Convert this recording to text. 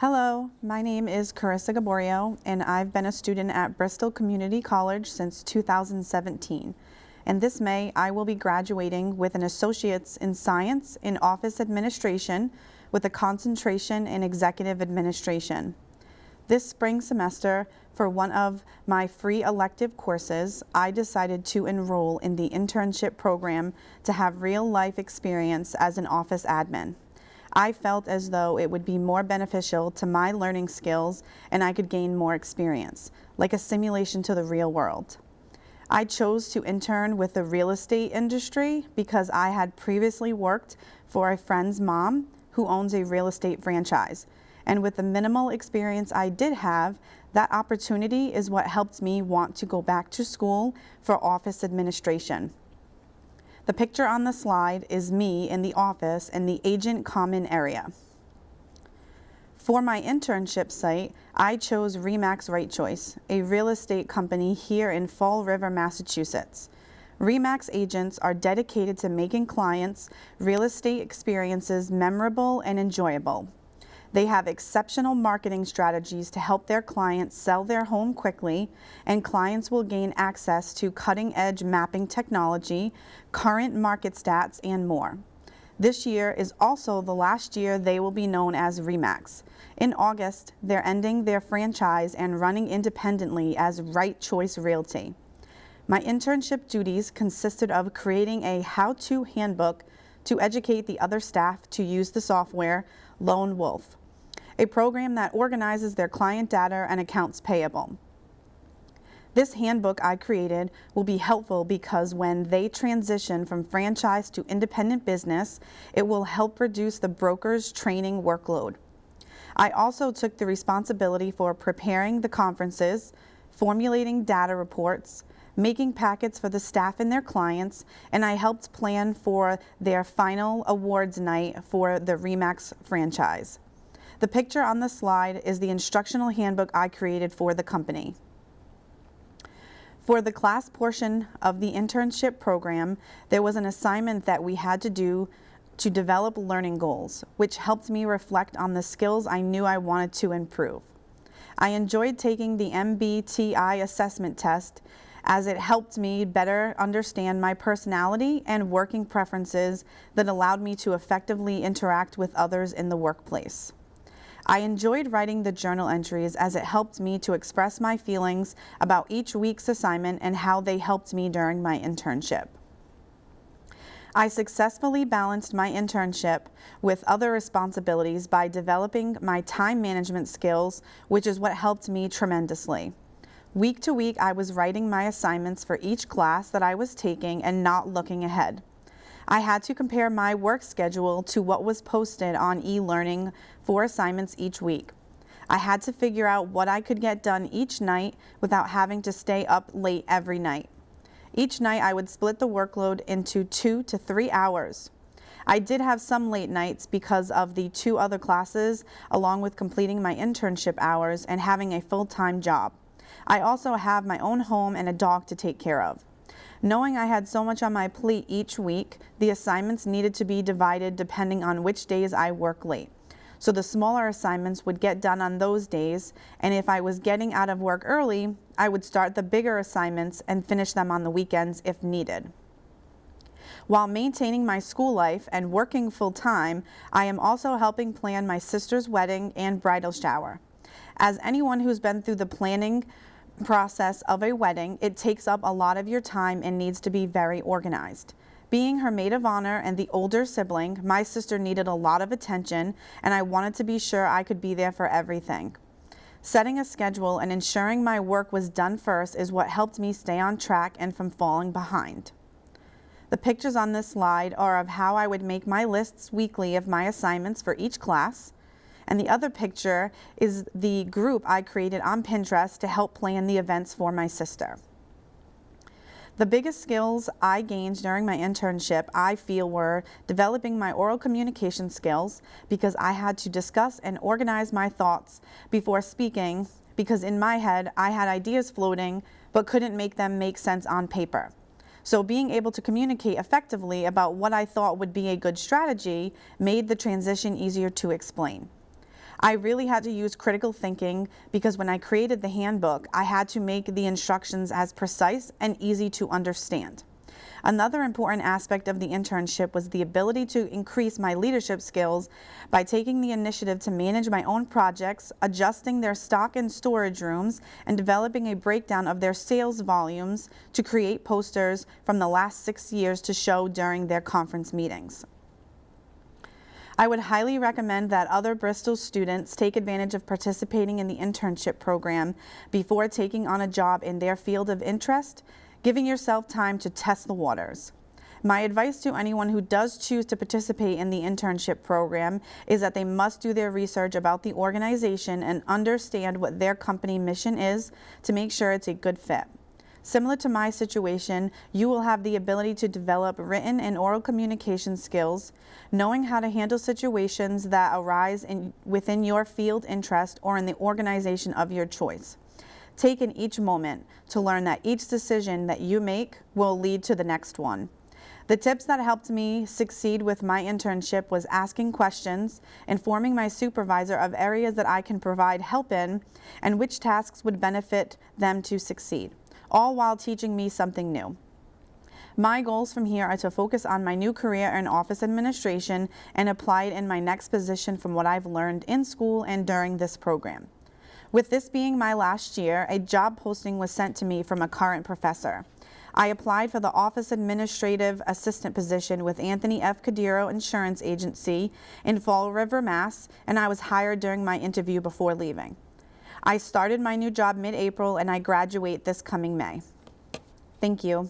Hello, my name is Carissa Gaborio, and I've been a student at Bristol Community College since 2017. And this May, I will be graduating with an Associate's in Science in Office Administration with a concentration in Executive Administration. This spring semester, for one of my free elective courses, I decided to enroll in the internship program to have real life experience as an office admin. I felt as though it would be more beneficial to my learning skills and I could gain more experience, like a simulation to the real world. I chose to intern with the real estate industry because I had previously worked for a friend's mom who owns a real estate franchise. And with the minimal experience I did have, that opportunity is what helped me want to go back to school for office administration. The picture on the slide is me in the office in the agent common area. For my internship site, I chose Remax Right Choice, a real estate company here in Fall River, Massachusetts. Remax agents are dedicated to making clients' real estate experiences memorable and enjoyable. They have exceptional marketing strategies to help their clients sell their home quickly, and clients will gain access to cutting edge mapping technology, current market stats, and more. This year is also the last year they will be known as REMAX. In August, they're ending their franchise and running independently as Right Choice Realty. My internship duties consisted of creating a how-to handbook to educate the other staff to use the software Lone Wolf, a program that organizes their client data and accounts payable. This handbook I created will be helpful because when they transition from franchise to independent business, it will help reduce the broker's training workload. I also took the responsibility for preparing the conferences, formulating data reports, making packets for the staff and their clients, and I helped plan for their final awards night for the REMAX franchise. The picture on the slide is the instructional handbook I created for the company. For the class portion of the internship program, there was an assignment that we had to do to develop learning goals, which helped me reflect on the skills I knew I wanted to improve. I enjoyed taking the MBTI assessment test as it helped me better understand my personality and working preferences that allowed me to effectively interact with others in the workplace. I enjoyed writing the journal entries as it helped me to express my feelings about each week's assignment and how they helped me during my internship. I successfully balanced my internship with other responsibilities by developing my time management skills, which is what helped me tremendously. Week to week, I was writing my assignments for each class that I was taking and not looking ahead. I had to compare my work schedule to what was posted on e-learning for assignments each week. I had to figure out what I could get done each night without having to stay up late every night. Each night I would split the workload into two to three hours. I did have some late nights because of the two other classes along with completing my internship hours and having a full-time job. I also have my own home and a dog to take care of. Knowing I had so much on my plate each week, the assignments needed to be divided depending on which days I work late. So the smaller assignments would get done on those days, and if I was getting out of work early, I would start the bigger assignments and finish them on the weekends if needed. While maintaining my school life and working full time, I am also helping plan my sister's wedding and bridal shower. As anyone who's been through the planning process of a wedding, it takes up a lot of your time and needs to be very organized. Being her maid of honor and the older sibling, my sister needed a lot of attention and I wanted to be sure I could be there for everything. Setting a schedule and ensuring my work was done first is what helped me stay on track and from falling behind. The pictures on this slide are of how I would make my lists weekly of my assignments for each class, and the other picture is the group I created on Pinterest to help plan the events for my sister. The biggest skills I gained during my internship, I feel, were developing my oral communication skills because I had to discuss and organize my thoughts before speaking because in my head I had ideas floating but couldn't make them make sense on paper. So being able to communicate effectively about what I thought would be a good strategy made the transition easier to explain. I really had to use critical thinking because when I created the handbook, I had to make the instructions as precise and easy to understand. Another important aspect of the internship was the ability to increase my leadership skills by taking the initiative to manage my own projects, adjusting their stock and storage rooms, and developing a breakdown of their sales volumes to create posters from the last six years to show during their conference meetings. I would highly recommend that other Bristol students take advantage of participating in the internship program before taking on a job in their field of interest, giving yourself time to test the waters. My advice to anyone who does choose to participate in the internship program is that they must do their research about the organization and understand what their company mission is to make sure it's a good fit. Similar to my situation, you will have the ability to develop written and oral communication skills, knowing how to handle situations that arise in, within your field interest or in the organization of your choice. Take in each moment to learn that each decision that you make will lead to the next one. The tips that helped me succeed with my internship was asking questions, informing my supervisor of areas that I can provide help in, and which tasks would benefit them to succeed all while teaching me something new. My goals from here are to focus on my new career in office administration and apply it in my next position from what I've learned in school and during this program. With this being my last year, a job posting was sent to me from a current professor. I applied for the office administrative assistant position with Anthony F. Cadiro Insurance Agency in Fall River, Mass, and I was hired during my interview before leaving. I started my new job mid-April and I graduate this coming May. Thank you.